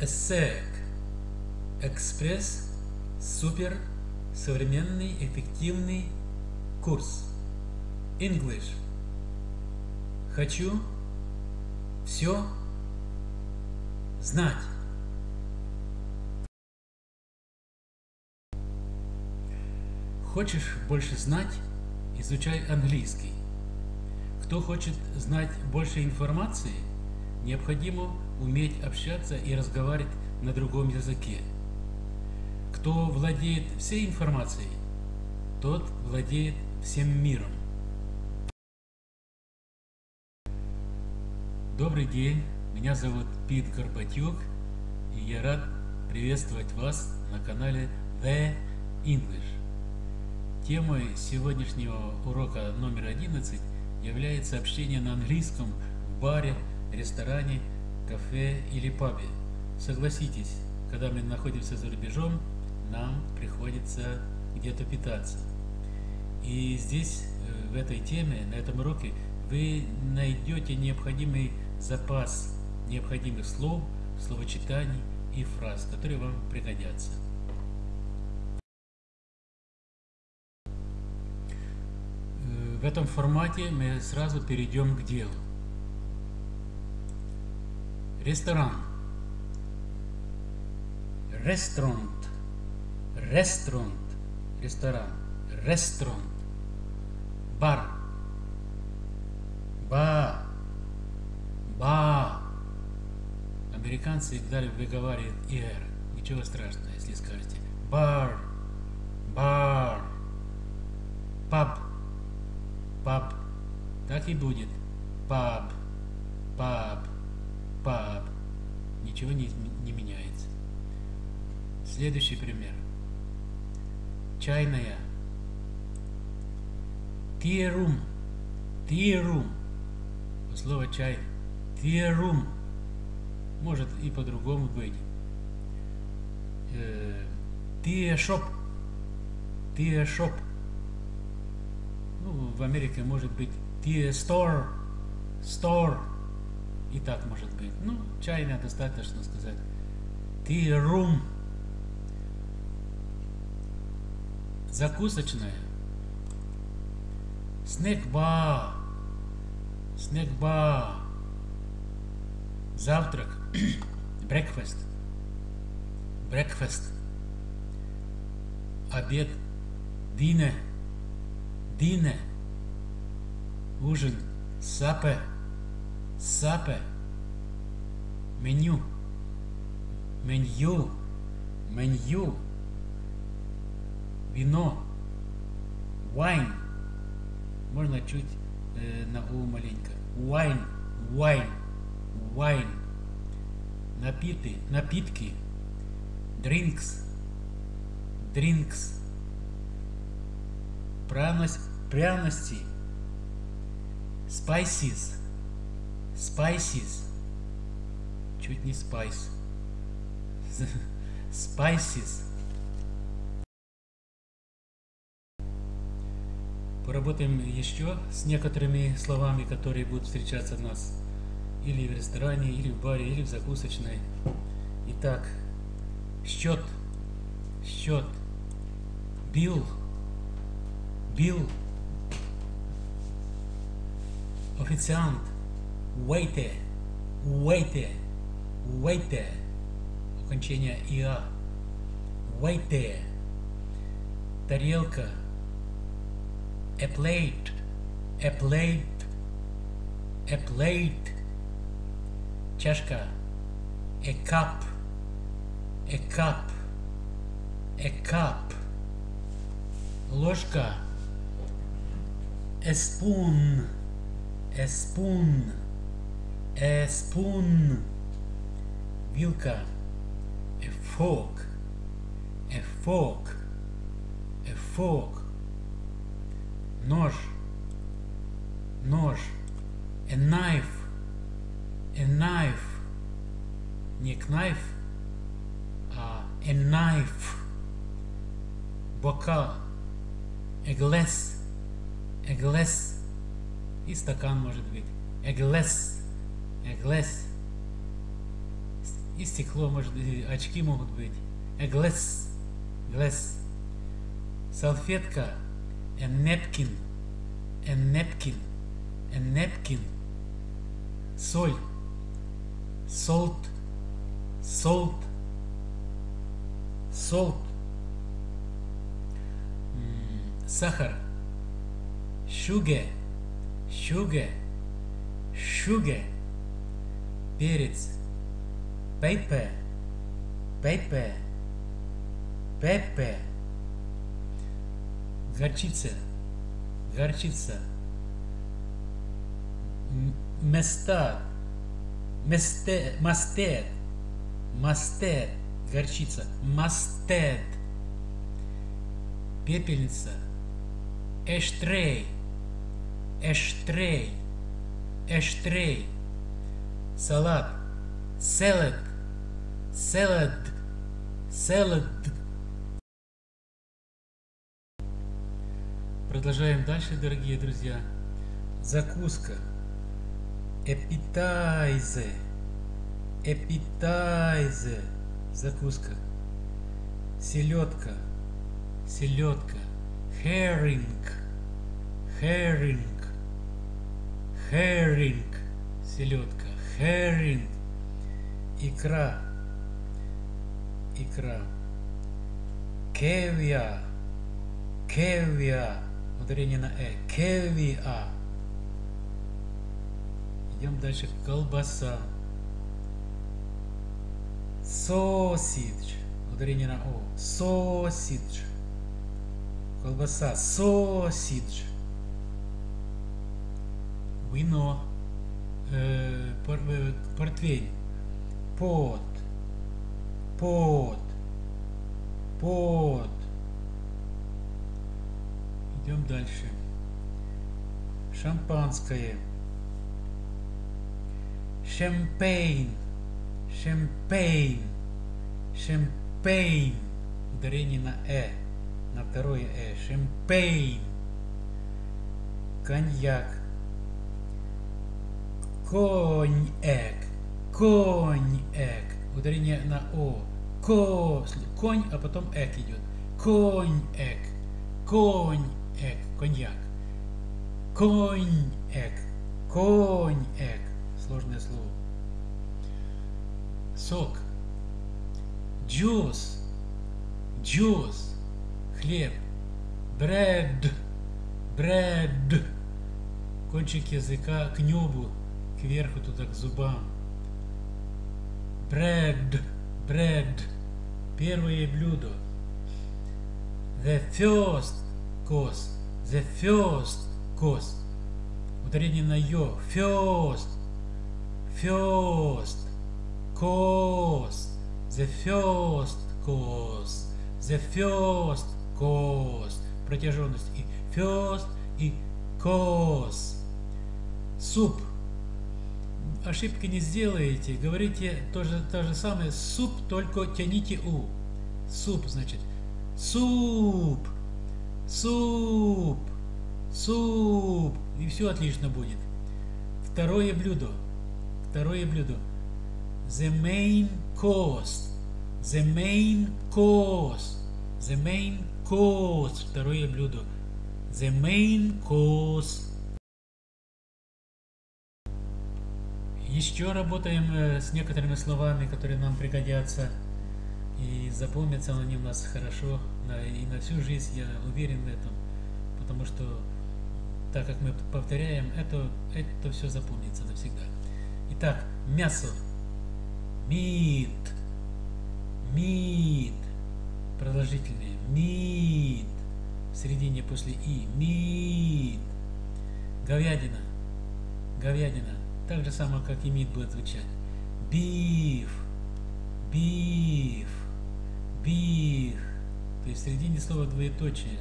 ESSEC. Экспресс. Супер. Современный. Эффективный курс. English. Хочу все знать. Хочешь больше знать? Изучай английский. Кто хочет знать больше информации, необходимо уметь общаться и разговаривать на другом языке. Кто владеет всей информацией, тот владеет всем миром. Добрый день, меня зовут Пит Горбатюк, и я рад приветствовать вас на канале The English. Темой сегодняшнего урока номер 11 является общение на английском в баре, ресторане, кафе или пабе. Согласитесь, когда мы находимся за рубежом, нам приходится где-то питаться. И здесь, э, в этой теме, на этом уроке, вы найдете необходимый запас необходимых слов, словочитаний и фраз, которые вам пригодятся. В этом формате мы сразу перейдем к делу. Ресторан. Ресторант. Ресторант. Ресторан. Ресторан. Бар. Ба. Ба. Американцы далее выговаривают «р». Ничего страшного, если скажете. Бар. Бар. Паб паб. Так и будет. Паб, Ничего не, не меняется. Следующий пример. Чайная. Тирум. Тирум. Слово чай. Тирум. Может и по-другому быть. Тиешоп. Тиешоп. Ну, в Америке может быть tea store, store. И так может быть. Ну, чайная достаточно сказать. Tea room. Закусочная. Снэк-бар. Снэк-бар. Завтрак. Breakfast. Breakfast. Обед. Dinner. Dinner. Ужин. Supper. Supper. Меню. Меню. Меню. Вино. Wine. Можно чуть э, на у маленько. Wine. Wine. Wine. Напиты. Напитки. Drinks. Drinks пряность, пряности, spices, spices, чуть не spice, spices. Поработаем еще с некоторыми словами, которые будут встречаться у нас или в ресторане, или в баре, или в закусочной. Итак, счет, счет, bill, bill, официант, waiter, waiter, waiter, окончание иа, waiter, тарелка, a plate, a plate, a plate, чашка, a cup, a cup, a cup, ложка, a spoon, a spoon, a spoon, вилка, a fork, a fork, a fork, нож, нож, a knife, a knife, не knife, а a knife, бокал, a glass, a glass, и стакан может быть, a glass, glass, И стекло, может быть, очки могут быть. Glass. Glass. Салфетка. A napkin. A napkin. A napkin. Соль. Salt. Salt. Salt. Сахар. Sugar. Sugar. Sugar. Перец. Pepper. Pepper. Pepper. Горчица. Горчица. М- Мастад. Масте- Мастед. Мастед. Горчица. Мастед. Пепельница. Эштрей. Эштрей. Эштрей. Салат. Салат. Салат. Салат. Продолжаем дальше, дорогие друзья. Закуска. Эпитайзе. Эпитайзе. Закуска. Селедка. Селедка. Herring. Herring. Herring. Селедка. Herring. Икра. Икра. Кевиа. Кевиа. Ударение на э. Кевиа. Идем дальше. Колбаса. Сосидж. Ударение на о. Сосидж. Колбаса. Сосидж. Вино. Э, э, портвейн. Пот. Пот. Пот. Идем дальше. Шампанское. Шампейн. Шампейн. Шампейн. Ударение на э. На второе э. Шампейн. Коньяк. Коньяк. Коньяк. Ударение на о. Ко. Конь, а потом эк идет. Коньяк. Коньяк. Коньяк. Коньяк. Коньяк. Сложное слово. Сок. Джус. Джус. Хлеб. Bread. Бред. Кончик языка к небу, кверху туда, к зубам. Бред. Бред. Первое блюдо. The first course. The first course. Ударение на ё. First. First. Course. The first course. The first course. Протяженность. И first, и course. Суп. Ошибки не сделаете. Говорите то же, то же самое. Суп, только тяните у. Суп, значит. Суп. Суп. Суп. И все отлично будет. Второе блюдо. Второе блюдо. The main course. The main course. The main course. Второе блюдо. The main course. Еще работаем э, с некоторыми словами, которые нам пригодятся. И запомнятся они у нас хорошо и на всю жизнь, я уверен в этом. Потому что, так как мы повторяем, это, это все запомнится навсегда. Итак, мясо. Meat. Meat. Продолжительные. Meat. В середине после и. Meat. Говядина. Говядина. Так же самое, как и meat будет звучать. Beef. Beef. Beef. То есть в середине слова двоеточие.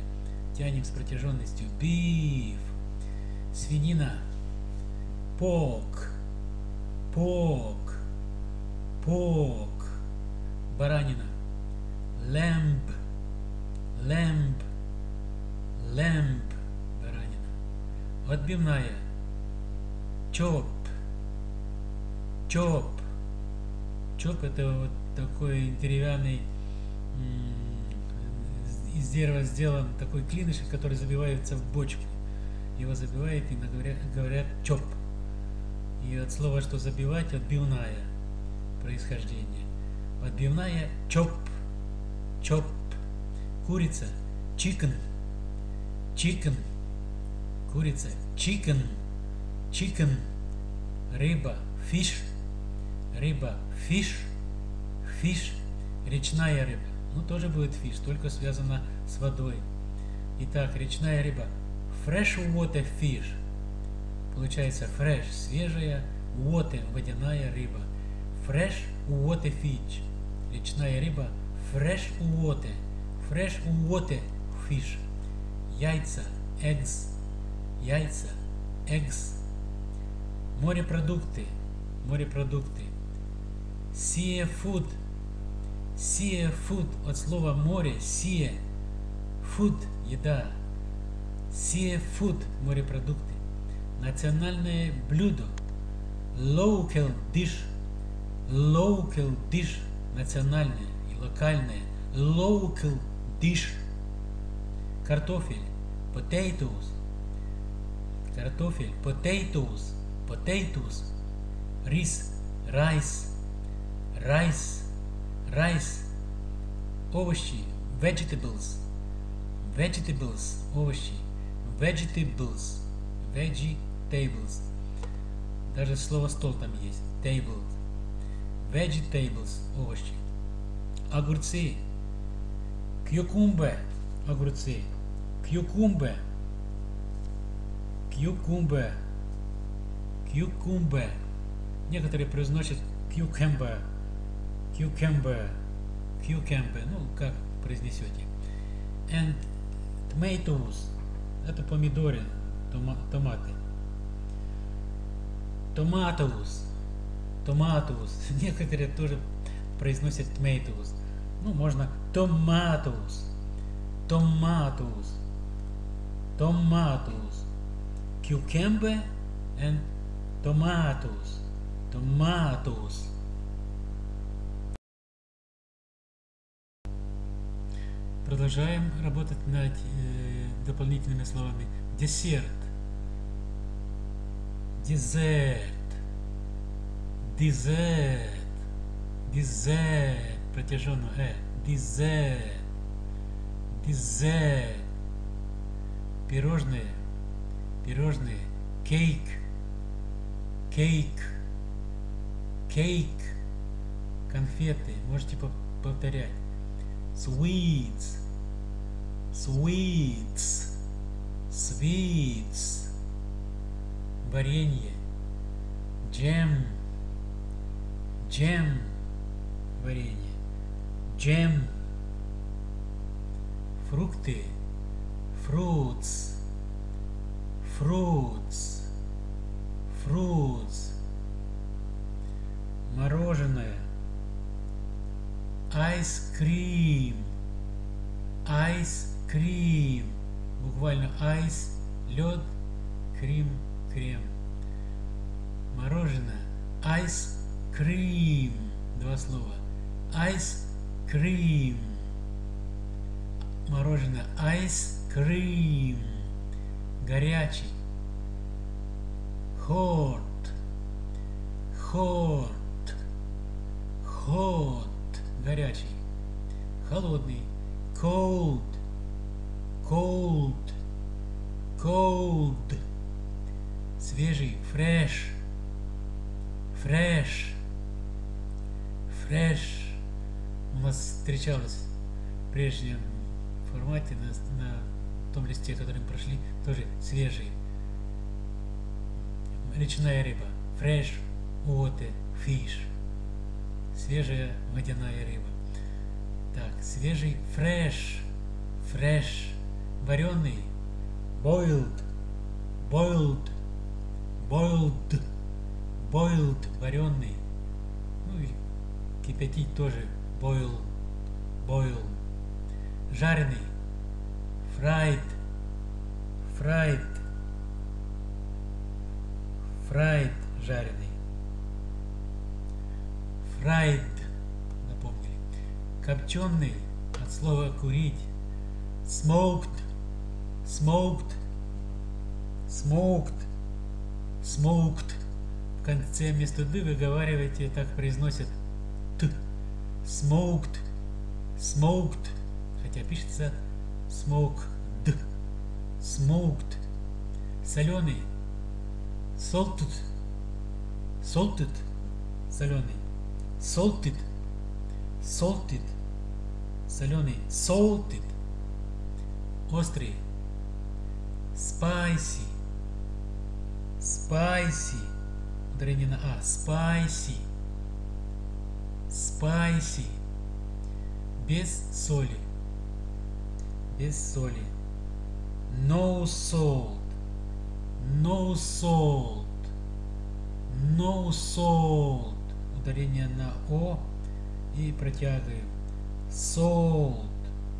Тянем с протяженностью. Beef. Свинина. Pork. Pork. Pork. Баранина. Lamb. Lamb. Lamb. Баранина. Отбивная. Chop. Chop. Чоп это вот такой деревянный из дерева сделан такой клинышек, который забивается в бочку. Его забивают и говорят, говорят чоп. И от слова, что забивать, отбивная происхождение. Отбивная чоп. Чоп. Курица. Chicken. Chicken. Курица. Chicken. Chicken. Рыба. Fish. Рыба. Fish. Fish. Речная рыба. Ну, тоже будет fish, только связана с водой. Итак, речная рыба. Fresh water fish. Получается fresh, свежая, water, водяная рыба. Fresh water fish. Речная рыба. Fresh water. Fresh water fish. Яйца, eggs. Яйца, eggs. Морепродукты, морепродукты. Seafood. Seafood от слова море. Sea. Food – еда. Seafood – морепродукты. Национальное блюдо. Local dish. Local dish – национальное и локальное. Local dish. Картофель. Potatoes. Картофель. Potatoes. Potatoes. Рис. Rice. Rice. Rice. Овощи. Vegetables. Vegetables. Овощи. Vegetables. Vegetables. Даже слово стол там есть. Table. Vegetables. Овощи. Огурцы. Кьюкумбе. Огурцы. Кьюкумбе. Кьюкумбе. Кьюкумбе. Некоторые произносят cucumber. Cucumber. Cucumber. Ну, как произнесете. And tomatoes. Это помидоры, тома, томаты. Tomatoes. Tomatoes. Некоторые тоже произносят tomatoes. Ну, можно tomatoes. Tomatoes. Tomatoes. Cucumber and tomatoes. Tomatoes. Продолжаем работать над э, дополнительными словами. Десерт. Дезерт. Дезерт. Дезерт. Протяженно э. Дезерт. Дезерт. Пирожные. Пирожные. Кейк. Кейк. Кейк. Конфеты. Можете повторять. Sweets. Sweets. Sweets. Варенье. Джем. Джем. Варенье. Джем. Фрукты. Fruits. Fruits. Fruits. Мороженое. Ice cream. Ice cream. Буквально ice – лед, крем – крем. Мороженое. Ice cream. Два слова. Ice cream. Мороженое. Ice cream. Горячий. Hot. Hot. Hot. Горячий. Холодный. Cold. Cold. Cold. Свежий. Fresh. Fresh. Fresh. У нас встречалось в прежнем формате на, на том листе, который мы прошли, тоже свежий. Речная рыба. Fresh water fish. Свежая водяная рыба. Так, свежий fresh. Fresh. Вареный. Boiled. Boiled. Boiled. Boiled. Вареный. Ну и кипятить тоже. Boil. Boil. Жареный. Fried. Fried. Fried. Жареный. Fried. Напомнили. Копченый от слова курить. Smoked. Smoked. Smoked. Smoked. В конце вместо ды выговариваете, так произносят т. Smoked. Smoked. Хотя пишется smoked. Smoked. Соленый. Salted. Salted. Соленый. Salted. Salted. Соленый. Salted. Острый. Spicy. Spicy. Ударение на А. Spicy. Spicy. Без соли. Без соли. No salt. No salt. No salt. Ударение на О и протягиваем. Salt.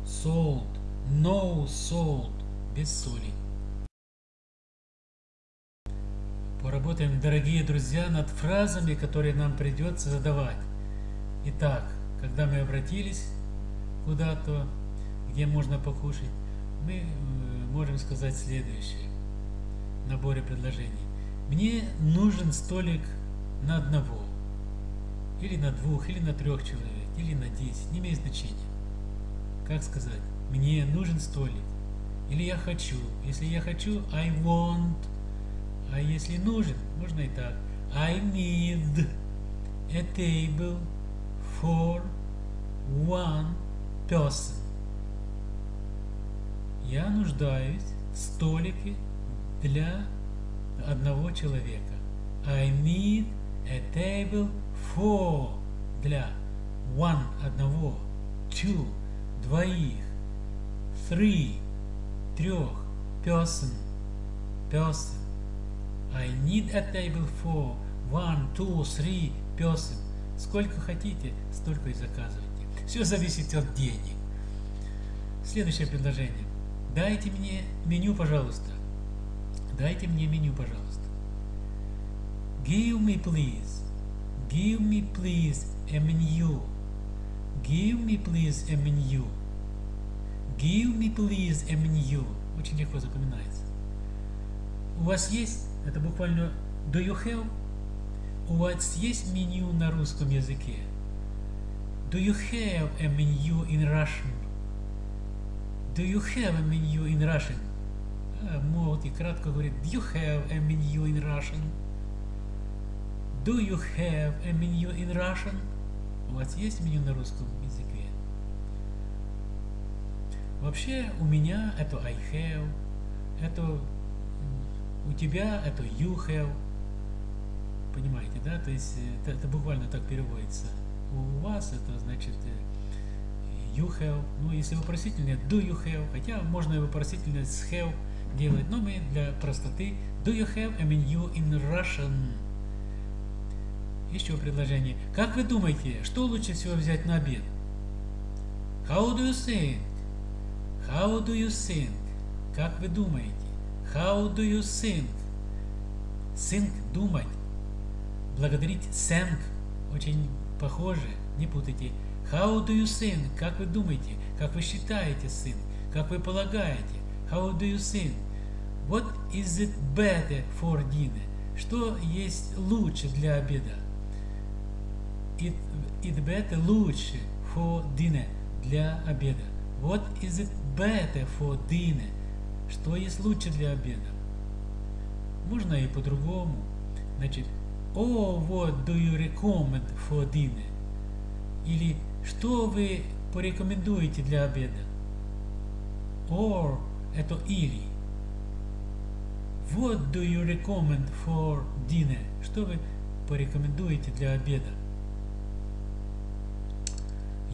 Salt. No salt. Без соли. Поработаем, дорогие друзья, над фразами, которые нам придется задавать. Итак, когда мы обратились куда-то, где можно покушать, мы э, можем сказать следующее в наборе предложений. Мне нужен столик на одного, или на двух, или на трех человек, или на десять, не имеет значения. Как сказать? Мне нужен столик. Или я хочу. Если я хочу, I want. А если нужен, можно и так. I need a table for one person. Я нуждаюсь в столике для одного человека. I need a table for для one одного, two двоих, three трех, person person. I need a table for one, two, three person. Сколько хотите, столько и заказывайте. Все зависит от денег. Следующее предложение. Дайте мне меню, пожалуйста. Дайте мне меню, пожалуйста. Give me, please. Give me, please, a menu. Give me, please, a menu. Give me, please, a menu. Очень легко запоминается. У вас есть, это буквально do you have? У вас есть меню на русском языке? Do you have a menu in Russian? Do you have a menu in Russian? А, могут и кратко говорить Do you have a menu in Russian? Do you have a menu in Russian? У вас есть меню на русском языке? Вообще у меня это I have, это у тебя это you have. Понимаете, да? То есть это, это буквально так переводится. У вас это значит you have, ну если вопросительное, do you have, хотя можно и вопросительное с have делать, но мы для простоты do you have a menu in Russian? Еще предложение. Как вы думаете, что лучше всего взять на обед? How do you think? How do you think? Как вы думаете? How do you think? Think – думать. Благодарить – think. Очень похоже, не путайте. How do you think? Как вы думаете? Как вы считаете, сын? Как вы полагаете? How do you think? What is it better for dinner? Что есть лучше для обеда? It, it better лучше for dinner для обеда. What is it better for dinner? Что есть лучше для обеда? Можно и по-другому. Значит, oh, what do you recommend for dinner? Или что вы порекомендуете для обеда? Or это или. What do you recommend for dinner? Что вы порекомендуете для обеда?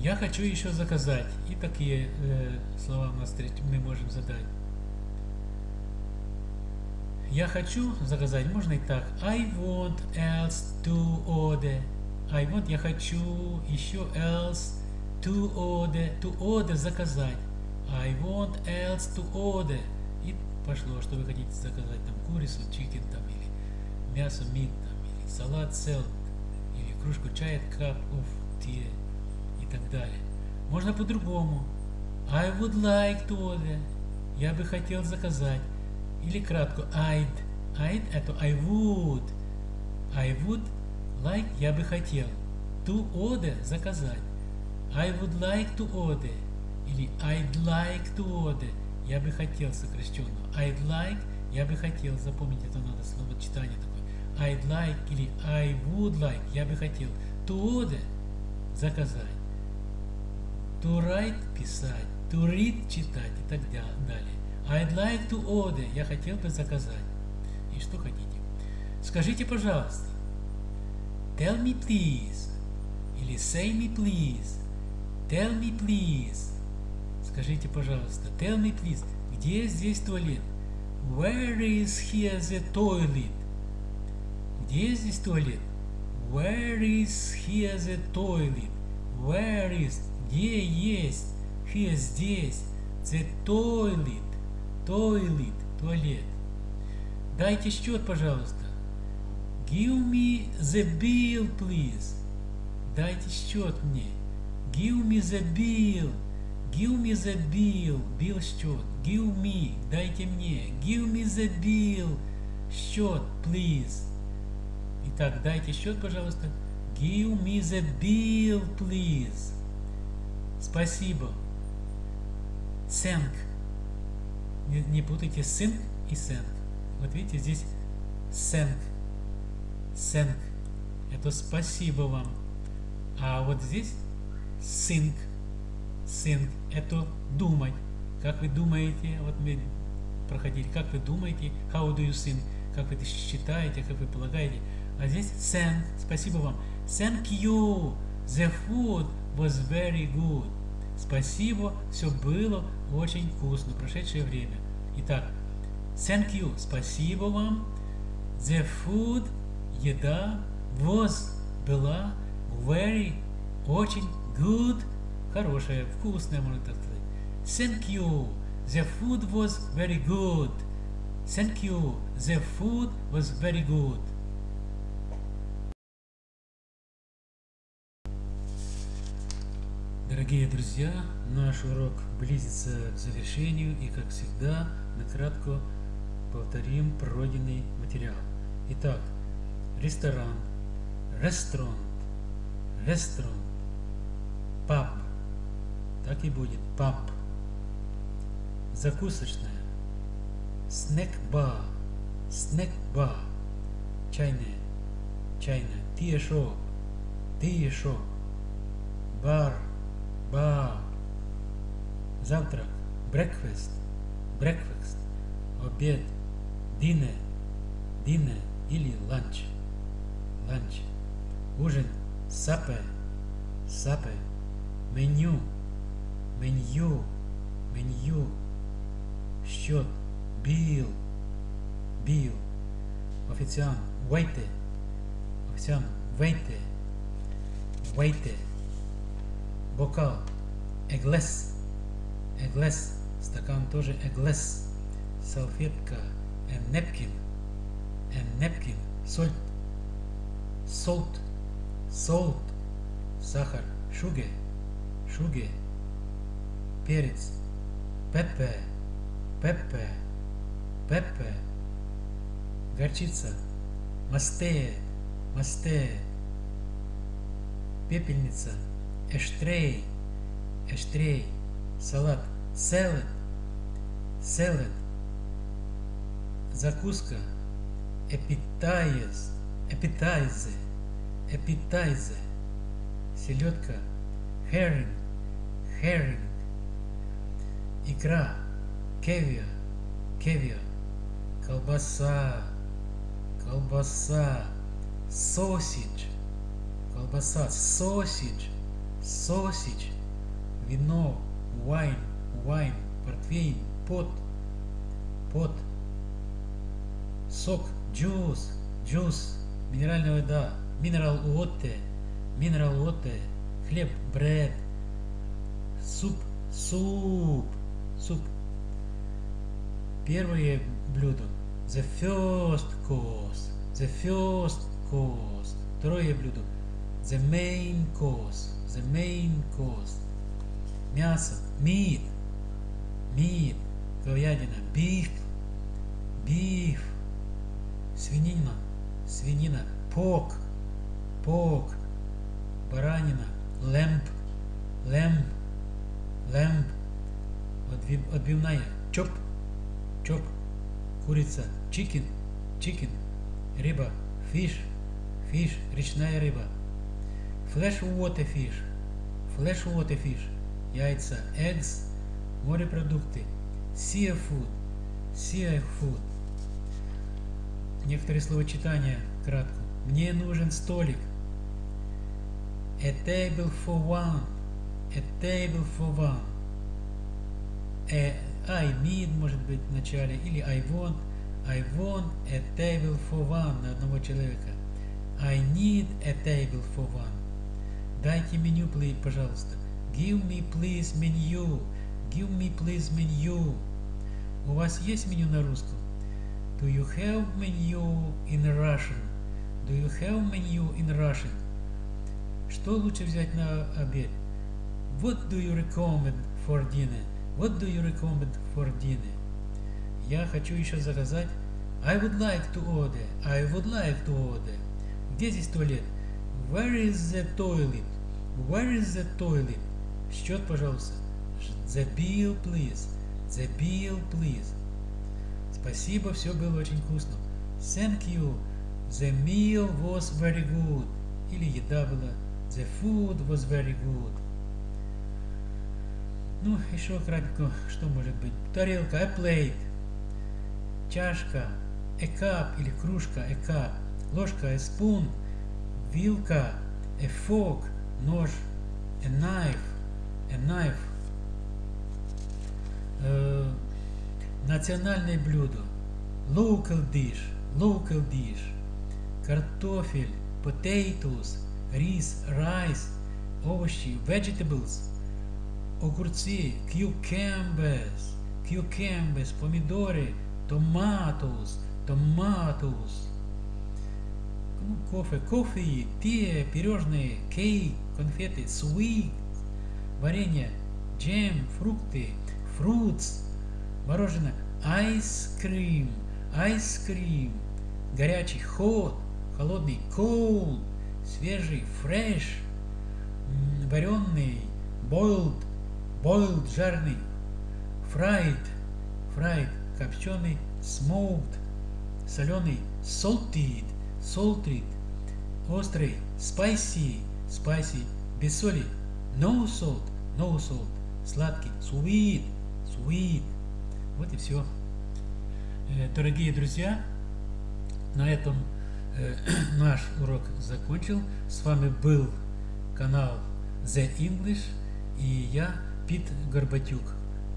Я хочу еще заказать. И такие э, слова у нас мы можем задать. Я хочу заказать, можно и так. I want else to order. I want, я хочу, еще else, to order, to order, заказать. I want else to order. И пошло, что вы хотите заказать, там, курицу, chicken, там, или мясо, meat, там, или салат, salad, или кружку чая, cup of tea так далее. Можно по-другому. I would like to order. Я бы хотел заказать. Или кратко I'd. I'd это I would. I would like я бы хотел. To order заказать. I would like to order. Или I'd like to order. Я бы хотел сокращенно. I'd like я бы хотел. Запомнить это надо слово читание такое. I'd like или I would like. Я бы хотел. To order заказать. To write писать. To read читать и так далее. I'd like to order. Я хотел бы заказать. И что хотите? Скажите, пожалуйста. Tell me please. Или say me please. Tell me please. Скажите, пожалуйста. Tell me please. Где здесь туалет? Where is here the toilet? Где здесь туалет? Where is here the toilet? Where is? Где есть? Here здесь. The toilet. Toilet. Туалет. Дайте счет, пожалуйста. Give me the bill, please. Дайте счет мне. Give me the bill. Give me the bill. Bill счет. Give me. Дайте мне. Give me the bill. Счет, please. Итак, дайте счет, пожалуйста. Give me the bill, please. Спасибо. Thank. Не, не путайте sync и thank. Вот видите, здесь thank. Thank. Это спасибо вам. А вот здесь think. Think. Это думать. Как вы думаете, вот мы проходили, как вы думаете, how do you think, как вы считаете, как вы полагаете. А здесь thank, спасибо вам. Thank you, the food was very good. Спасибо, все было очень вкусно, прошедшее время. Итак, thank you, спасибо вам. The food, еда, was, была, very, очень, good, хорошая, вкусная, можно так сказать. Thank you, the food was very good. Thank you, the food was very good. Дорогие друзья, наш урок близится к завершению и, как всегда, накратко повторим пройденный материал. Итак, ресторан, ресторан, ресторан, паб, так и будет, паб, закусочная, снэк-бар, снэк-бар, чайная, чайная, тиешоп, тиешоп, бар, бар, завтрак, breakfast, breakfast, обед, dinner, dinner или lunch, lunch, ужин, supper, supper, меню, меню, меню, счет, bill, bill, официант, waiter, официант, waiter, waiter, бокал, a glass, стакан тоже glass, салфетка, a napkin, a napkin, соль, salt, salt, сахар, sugar, sugar, перец, pepper, pepper, pepper, горчица, mustard, mustard, пепельница, эштрей, эштрей, салат, salad, salad, закуска, appetizer, appetizer, appetizer, селедка, herring, herring, икра, кевиар, кевиар, колбаса, колбаса, sausage, колбаса, sausage, sausage, вино, wine, wine, портвейн, пот, пот, сок, juice, juice, минеральная вода, mineral water, mineral water, хлеб, bread, суп, суп, суп. Первое блюдо, the first course, the first course. Второе блюдо, The main course. The main course. Мясо. Meat. Meat. Говядина. Beef. Beef. Свинина. Свинина. Pork. Pork. Баранина. Lamb. Lamb. Lamb. Отбивная. Chop. Chop. Курица. Chicken. Chicken. Рыба. Fish. Fish. Речная рыба. Flash water fish. Flash water fish. Яйца. Eggs. Морепродукты. Seafood. Seafood. Некоторые словочитания кратко. Мне нужен столик. A table for one. A table for one. A, I need может быть в начале. Или I want. I want a table for one на одного человека. I need a table for one. Дайте меню, пожалуйста. Give me please menu. Give me please menu. У вас есть меню на русском? Do you have menu in Russian? Do you have menu in Russian? Что лучше взять на обед? What do you recommend for dinner? What do you recommend for dinner? Я хочу еще заказать. I would like to order. I would like to order. Где здесь туалет? Where is the toilet? Where is the toilet? Счет, пожалуйста. The bill, please. The bill, please. Спасибо, все было очень вкусно. Thank you. The meal was very good. Или еда была. The food was very good. Ну, еще кратко, что может быть? Тарелка, a plate. Чашка, a cup или кружка, a cup. Ложка, a spoon. Вилка, a fork. Нож, a knife. A knife. Э, национальное блюдо. Local dish. Local dish. Картофель, potatoes, рис, rice, овощи, vegetables, огурцы, cucumbers, cucumbers, помидоры, tomatoes, tomatoes. Ну, кофе, кофе, те, пирожные, кейк, конфеты, sweet, варенье, джем, фрукты, fruits, мороженое, ice cream, ice cream, горячий, hot, холодный, cold, свежий, fresh, вареный, boiled, boiled, жарный, fried, fried, копченый, smoked, соленый, salted, salted, острый, spicy, spicy, без соли, no salt, no salt, сладкий, sweet, sweet. Вот и все. Дорогие друзья, на этом э, наш урок закончил. С вами был канал The English и я, Пит Горбатюк.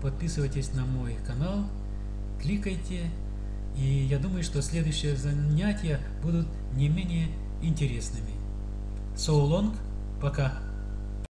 Подписывайтесь на мой канал, кликайте, и я думаю, что следующие занятия будут не менее интересными. So long, пока!